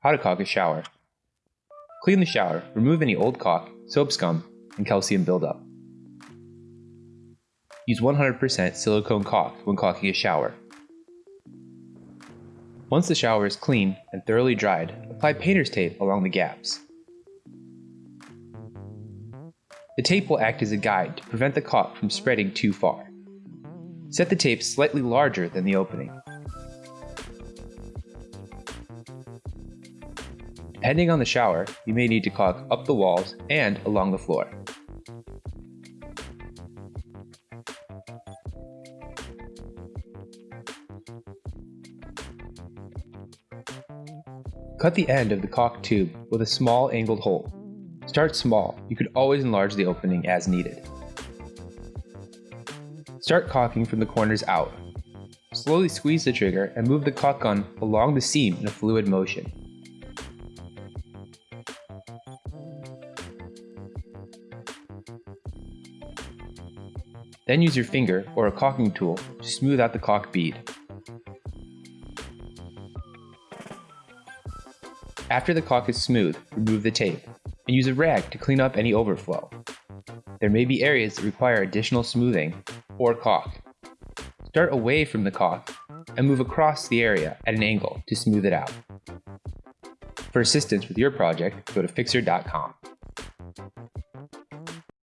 How to caulk a shower. Clean the shower, remove any old caulk, soap scum, and calcium buildup. Use 100% silicone caulk when caulking a shower. Once the shower is clean and thoroughly dried, apply painter's tape along the gaps. The tape will act as a guide to prevent the caulk from spreading too far. Set the tape slightly larger than the opening. Depending on the shower, you may need to caulk up the walls and along the floor. Cut the end of the caulk tube with a small angled hole. Start small, you could always enlarge the opening as needed. Start caulking from the corners out. Slowly squeeze the trigger and move the caulk gun along the seam in a fluid motion. Then use your finger or a caulking tool to smooth out the caulk bead. After the caulk is smooth, remove the tape, and use a rag to clean up any overflow. There may be areas that require additional smoothing or caulk. Start away from the caulk and move across the area at an angle to smooth it out. For assistance with your project, go to Fixer.com.